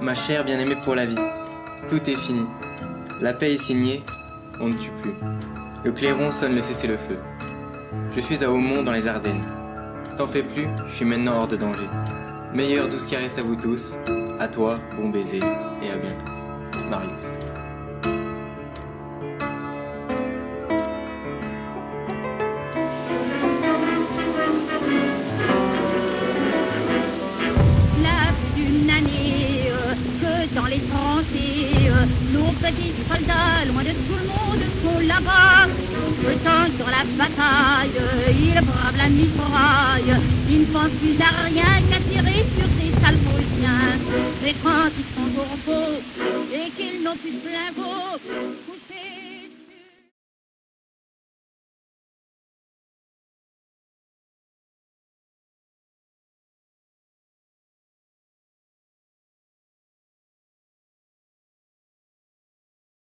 Ma chère bien-aimée pour la vie, tout est fini. La paix est signée, on ne tue plus. Le clairon sonne le cessez-le-feu. Je suis à Aumont dans les Ardennes. T'en fais plus, je suis maintenant hors de danger. Meilleure douce caresse à vous tous, à toi, bon baiser, et à bientôt. Marius. Les nos petits soldats, loin de tout le monde, sont là-bas. Autant sur la bataille, ils bravent la mitraille. Ils ne pensent plus à rien qu'à tirer sur ces sales Prussiens. Quand ils sont au repos et qu'ils n'ont plus de flingot,